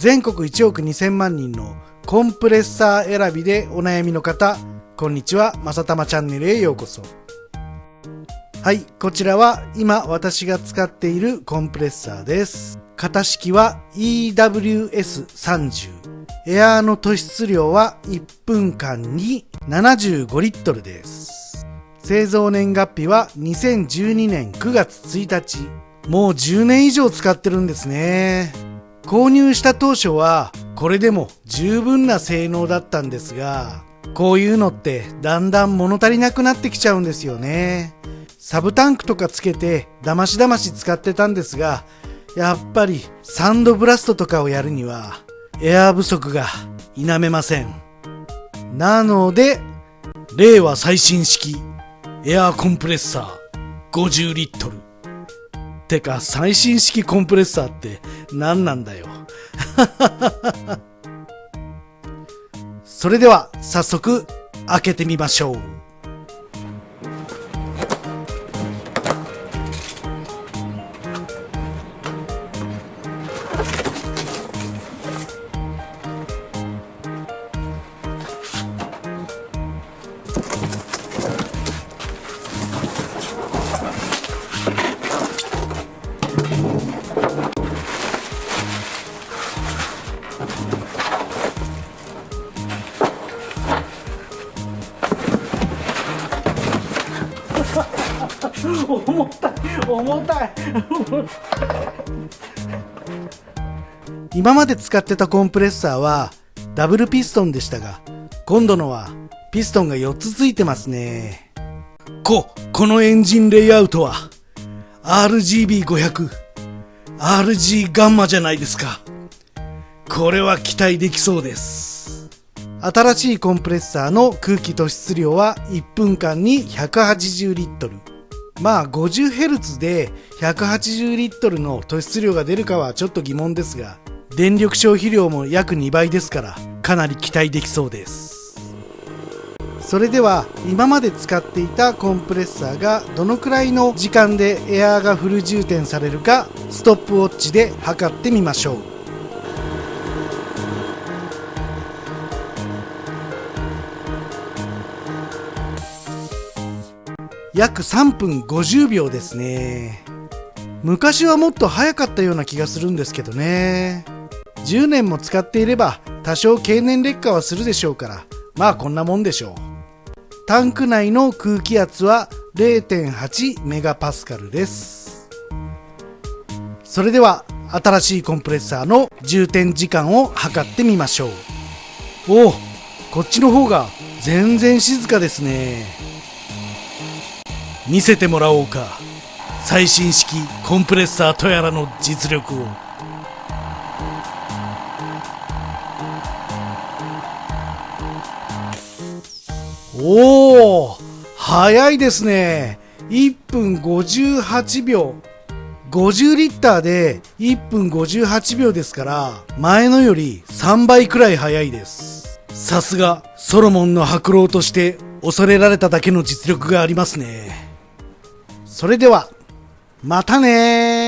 全国1億2000万人のコンプレッサー選びでお悩みの方、こんにちは、まさたまチャンネルへようこそ。はい、こちらは今私が使っているコンプレッサーです。型式は EWS30。エアーの突出量は1分間に75リットルです。製造年月日は2012年9月1日。もう10年以上使ってるんですね。購入した当初はこれでも十分な性能だったんですが、こういうのってだんだん物足りなくなってきちゃうんですよね。サブタンクとかつけてだましだまし使ってたんですが、やっぱりサンドブラストとかをやるにはエアー不足が否めません。なので、令和最新式エアーコンプレッサー50リットル。てか最新式コンプレッサーって何なんだよ。それでは早速開けてみましょう。重たい。重たい。今まで使ってたコンプレッサーはダブルピストンでしたが今度のはピストンが4つつい。てますねここのエンジンレイアウトは RGB500 RG ガンマじゃない。ですかこれは期待できそうです新しいコンプレッサーの空気突出量は1分間に180リットルまあ 50Hz で180リットルの突出量が出るかはちょっと疑問ですが、電力消費量も約2倍ですから、かなり期待できそうです。それでは今まで使っていたコンプレッサーがどのくらいの時間でエアーがフル充填されるかストップウォッチで測ってみましょう。約3分50秒ですね。昔はもっと早かったような気がするんですけどね。10年も使っていれば多少経年劣化はするでしょうからまあこんなもんでしょう。タンク内の空気圧は0.8メガパスカルです。それでは新しいコンプレッサーの充填時間を測ってみましょう。おおこっちの方が全然静かですね。見せてもらおうか。最新式コンプレッサーとやらの実力を。おお早いですね。1分58秒。50リッターで1分58秒ですから前のより3倍くらい早いです。さすがソロモンの白狼として恐れられただけの実力がありますね。それでは、またね